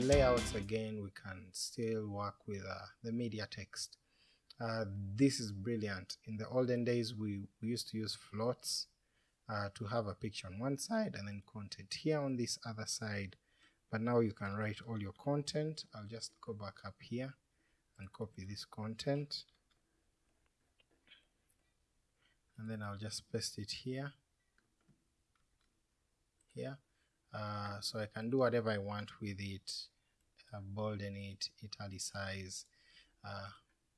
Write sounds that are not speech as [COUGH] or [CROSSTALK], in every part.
layouts again we can still work with uh, the media text. Uh, this is brilliant. In the olden days we, we used to use floats uh, to have a picture on one side and then content here on this other side but now you can write all your content. I'll just go back up here and copy this content and then I'll just paste it here here uh, so I can do whatever I want with it uh, bolden it, italicize, uh,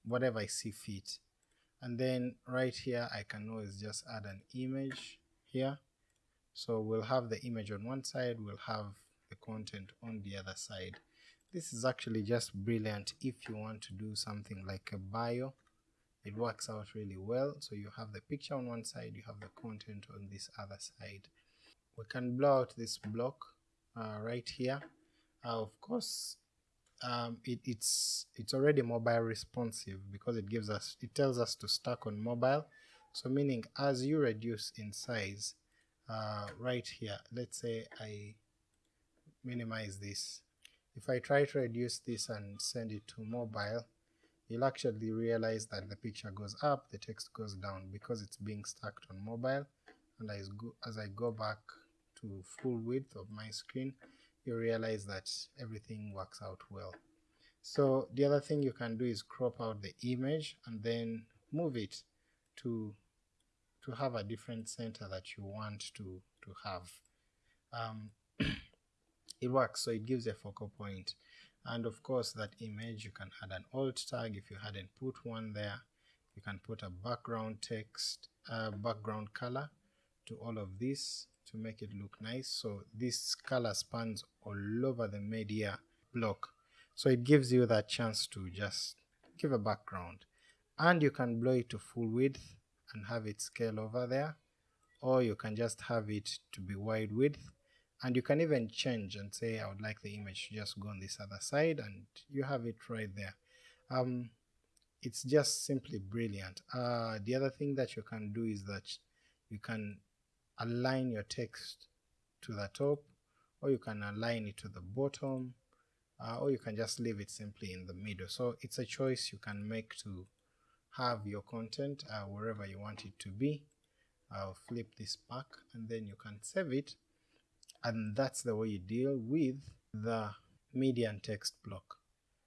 whatever I see fit and then right here I can always just add an image here so we'll have the image on one side, we'll have the content on the other side. This is actually just brilliant if you want to do something like a bio, it works out really well. So you have the picture on one side, you have the content on this other side. We can blow out this block uh, right here. Uh, of course, um, it, it's it's already mobile responsive because it gives us it tells us to stack on mobile. So meaning as you reduce in size, uh, right here, let's say I minimize this. If I try to reduce this and send it to mobile, you'll actually realize that the picture goes up, the text goes down because it's being stacked on mobile and as, go, as I go back to full width of my screen, you realize that everything works out well. So the other thing you can do is crop out the image and then move it to to have a different center that you want to to have. Um, [CLEARS THROAT] it works, so it gives a focal point. And of course that image you can add an alt tag if you hadn't put one there. You can put a background text, uh, background color to all of this to make it look nice. So this color spans all over the media block. So it gives you that chance to just give a background. And you can blow it to full width and have it scale over there, or you can just have it to be wide width and you can even change and say I would like the image to just go on this other side and you have it right there. Um, it's just simply brilliant. Uh, the other thing that you can do is that you can align your text to the top or you can align it to the bottom uh, or you can just leave it simply in the middle. So it's a choice you can make to have your content uh, wherever you want it to be. I'll flip this back and then you can save it and that's the way you deal with the media and text block.